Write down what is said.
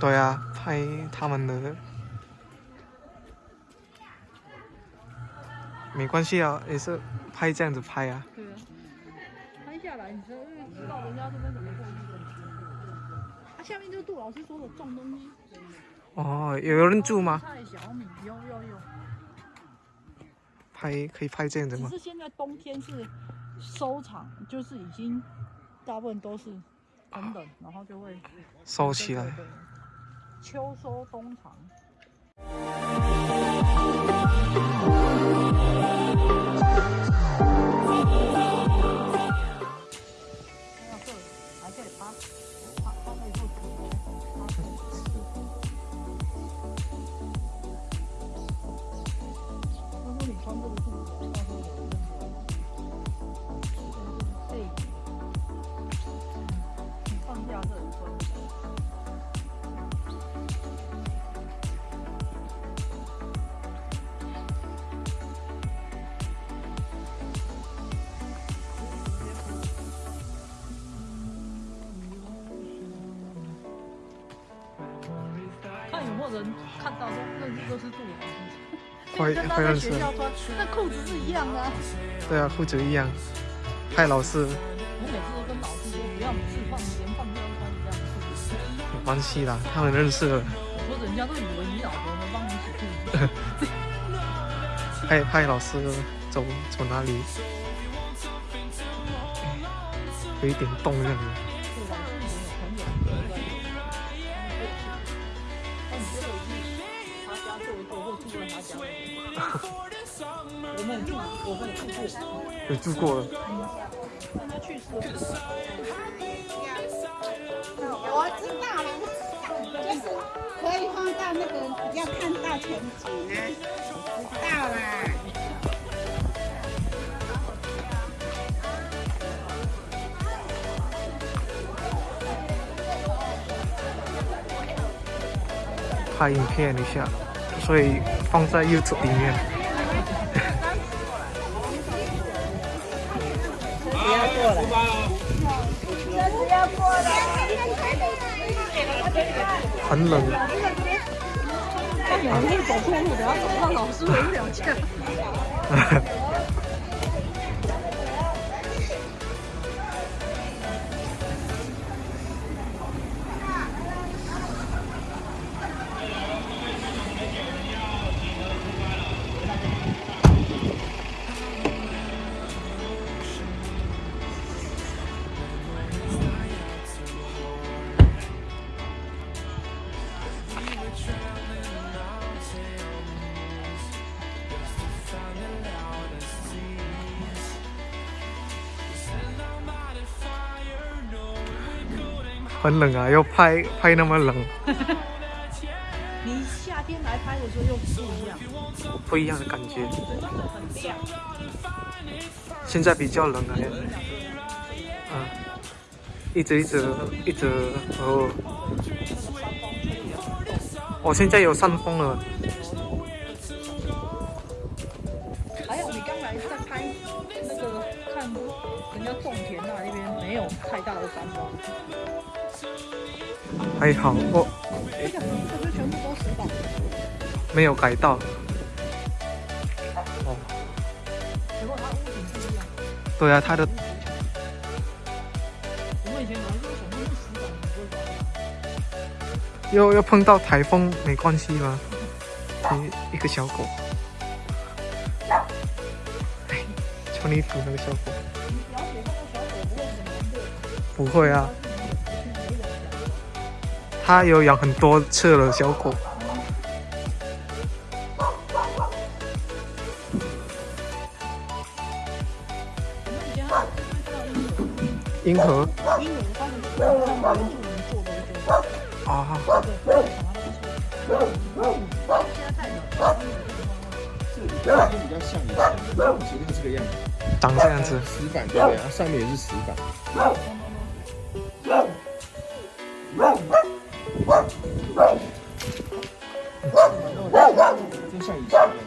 对啊，拍他们的，没关系啊，也是拍这样子拍啊。对啊，拍下来，你知道，知道人家这边怎么过去的。啊，下面就是杜老师说的种东西。哦，有人住吗？菜、小米，有有有。拍可以拍这样子吗？只是现在冬天是收场，就是已经大部分都是很冷，然后就会收起来。秋收冬藏。人看到都认识都是杜老师，会会认识。那裤子是一样的。对啊，裤子一样。派老师。我每次都跟老师说，不要每次放连放都要穿一样的裤子。没关系啦，他们认识了。我说人家都以为你老婆能帮你洗裤子。派派老师走走哪里？有一点动这样子。我们住，我们住过，有住过了。他去世我知道了，就是可以放到那个要看到全景啊，知道了。拍影片一下。所以放在 YouTube 里面。不要过来！不要过来！很冷。他有一天走错路，不要走到老师围不了家。很冷啊，要拍拍那么冷。你夏天来拍的时候又不一样，不一样的感觉。现在比较冷啊。嗯，一直一直一直哦。我现在有扇风了。还有你刚才在拍那个看人家种田那一边没有太大的山峰。还好，我没有改到。哦。对啊，他的。又又碰到台风没关系吗？一一个小狗。哎，穿衣服那个小狗。不会啊。他有养很多次了，小狗。银河。银河，啊。这样比较像一点，其实是这个样子。长这样子。石板对不对？上面也是石板。真像以前。